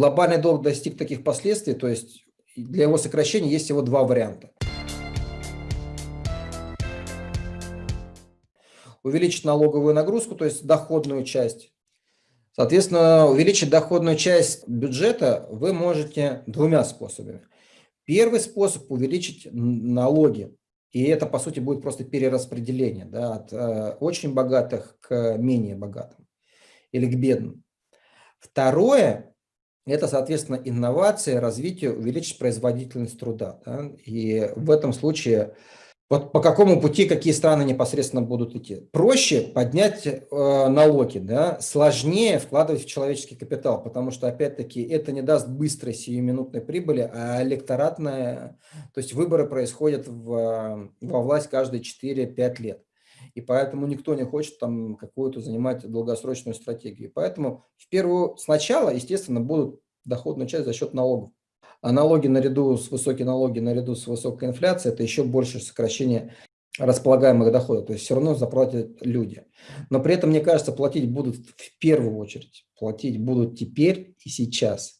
глобальный долг достиг таких последствий, то есть для его сокращения есть всего два варианта. Увеличить налоговую нагрузку, то есть доходную часть. Соответственно, увеличить доходную часть бюджета вы можете двумя способами. Первый способ – увеличить налоги. И это, по сути, будет просто перераспределение да, от э, очень богатых к менее богатым или к бедным. Второе – это, соответственно, инновация, развитие, увеличить производительность труда. Да? И в этом случае вот по какому пути какие страны непосредственно будут идти. Проще поднять э, налоги, да? сложнее вкладывать в человеческий капитал, потому что, опять-таки, это не даст быстрой сиюминутной прибыли, а электоратная, то есть выборы происходят в, во власть каждые 4-5 лет. И поэтому никто не хочет там какую-то занимать долгосрочную стратегию. Поэтому в первую, сначала, естественно, будут доходную часть за счет налогов. А налоги наряду с высокие налоги, наряду с высокой инфляцией, это еще больше сокращение располагаемых доходов. То есть все равно заплатят люди. Но при этом, мне кажется, платить будут в первую очередь. Платить будут теперь и сейчас.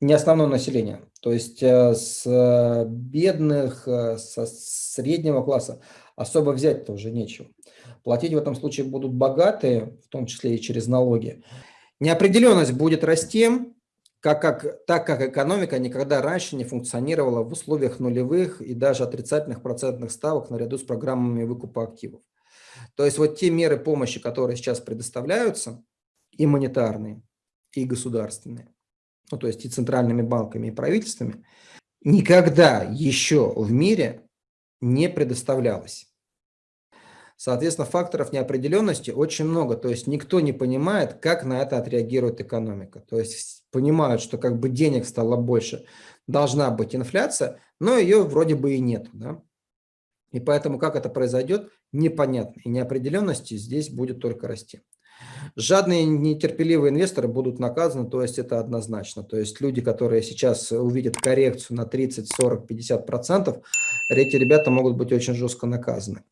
Не основное население. То есть э, с бедных, э, со среднего класса особо взять-то уже нечего. Платить в этом случае будут богатые, в том числе и через налоги. Неопределенность будет расти, как, как, так как экономика никогда раньше не функционировала в условиях нулевых и даже отрицательных процентных ставок наряду с программами выкупа активов. То есть вот те меры помощи, которые сейчас предоставляются, и монетарные, и государственные, ну, то есть и центральными банками, и правительствами, никогда еще в мире не предоставлялось. Соответственно, факторов неопределенности очень много. То есть никто не понимает, как на это отреагирует экономика. То есть понимают, что как бы денег стало больше, должна быть инфляция, но ее вроде бы и нет. Да? И поэтому как это произойдет, непонятно. И неопределенности здесь будет только расти. Жадные, нетерпеливые инвесторы будут наказаны, то есть это однозначно. То есть люди, которые сейчас увидят коррекцию на 30, 40, 50 процентов, эти ребята могут быть очень жестко наказаны.